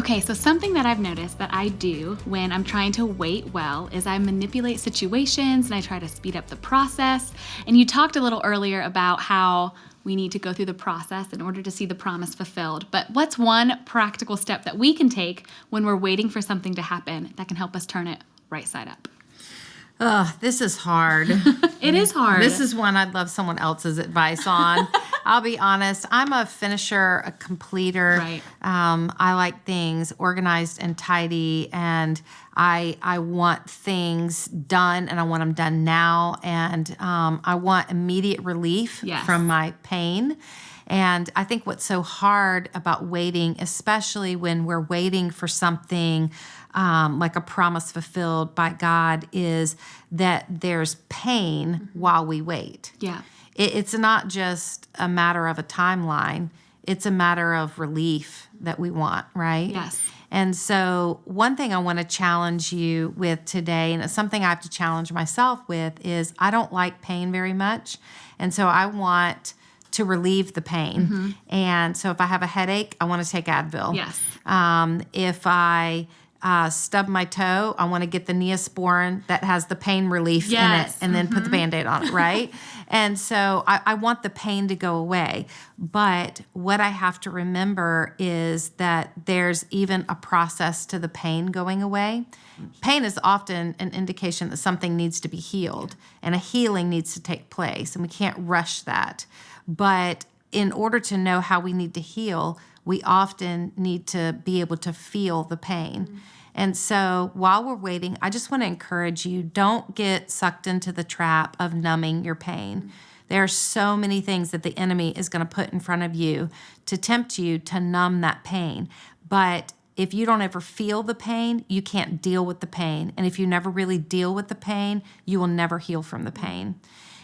Okay, so something that I've noticed that I do when I'm trying to wait well is I manipulate situations and I try to speed up the process. And you talked a little earlier about how we need to go through the process in order to see the promise fulfilled. But what's one practical step that we can take when we're waiting for something to happen that can help us turn it right side up? Oh, this is hard. it is hard. This is one I'd love someone else's advice on. I'll be honest. I'm a finisher, a completer. Right. Um, I like things organized and tidy, and I I want things done, and I want them done now, and um, I want immediate relief Yes. from my pain. And I think what's so hard about waiting, especially when we're waiting for something um, like a promise fulfilled by God, is that there's pain while we wait. Yeah. It, it's not just a matter of a timeline, it's a matter of relief that we want, right? Yes. And so, one thing I want to challenge you with today, and it's something I have to challenge myself with, is I don't like pain very much. And so, I want to relieve the pain. And so, if I have a headache, I want to take Advil. Yes. Um, if I uh, stub my toe, I want to get the Neosporin that has the pain relief in it Yes. and then put the band aid on it, right? and so I, I want the pain to go away. But what I have to remember is that there's even a process to the pain going away. Pain is often an indication that something needs to be healed and a healing needs to take place, and we can't rush that. But in order to know how we need to heal, we often need to be able to feel the pain. And so while we're waiting, I just want to encourage you don't get sucked into the trap of numbing your pain. There are so many things that the enemy is going to put in front of you to tempt you to numb that pain. But if you don't ever feel the pain, you can't deal with the pain. And if you never really deal with the pain, you will never heal from the pain.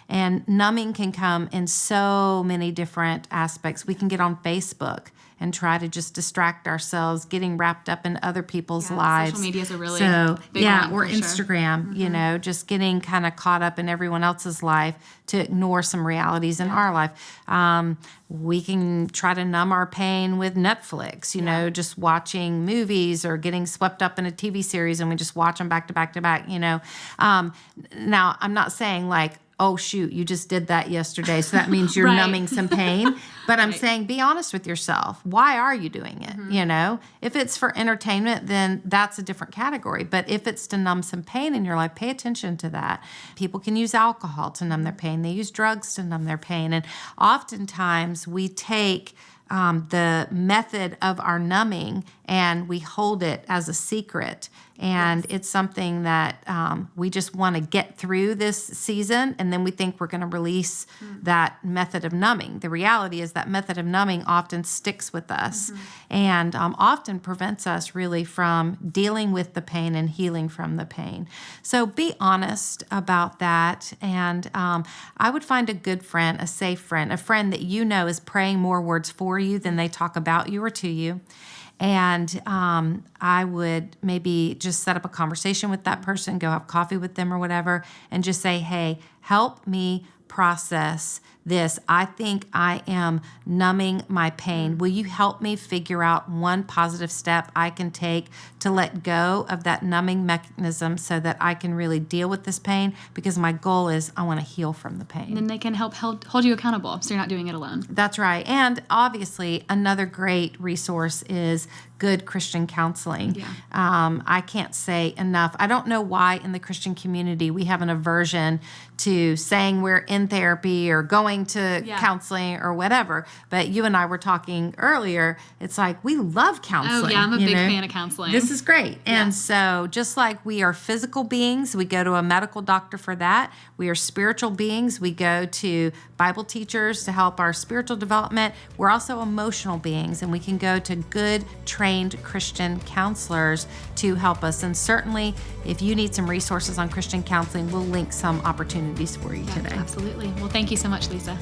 And numbing can come in so many different aspects. We can get on Facebook and try to just distract ourselves, getting wrapped up in other people's Yeah, lives. social medias are really so big yeah, one, or for sure. Instagram. You know, just getting kind of caught up in everyone else's life to ignore some realities in our life. Um, we can try to numb our pain with Netflix. You know, just watching movies or getting swept up in a TV series, and we just watch them back to back to back. You know, um, now I'm not saying like oh shoot you just did that yesterday so that means you're Right. numbing some pain. But i'm saying be honest with yourself. Why are you doing it Mm-hmm. you know? If it's for entertainment then that's a different category. But if it's to numb some pain in your life pay attention to that. People can use alcohol to numb their pain. They use drugs to numb their pain. And oftentimes we take um, the method of our numbing and we hold it as a secret. And it's something that um, we just want to get through this season, and then we think we're going to release that method of numbing. The reality is that method of numbing often sticks with us and um, often prevents us really from dealing with the pain and healing from the pain. So be honest about that. And um, I would find a good friend, a safe friend, a friend that you know is praying more words for you than they talk about you or to you. And um, I would maybe just set up a conversation with that person, go have coffee with them or whatever, and just say, hey, help me process this. I think I am numbing my pain. Will you help me figure out one positive step I can take to let go of that numbing mechanism so that I can really deal with this pain? Because my goal is I want to heal from the pain. Then they can help hold, hold you accountable so you're not doing it alone. That's right. And obviously, another great resource is good Christian counseling. Yeah. Um, I can't say enough. I don't know why in the Christian community we have an aversion to saying we're in therapy or going to Yeah. counseling or whatever. But you and I were talking earlier. It's like we love counseling. Oh, yeah, I'm a big know? fan of counseling. This is great. And so, just like we are physical beings, we go to a medical doctor for that. We are spiritual beings. We go to Bible teachers to help our spiritual development. We're also emotional beings, and we can go to good, trained Christian counselors to help us. And certainly, if you need some resources on Christian counseling, we'll link some opportunities for you today. Absolutely. Well, thank you so much, Lisa.